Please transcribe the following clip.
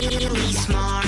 really smart.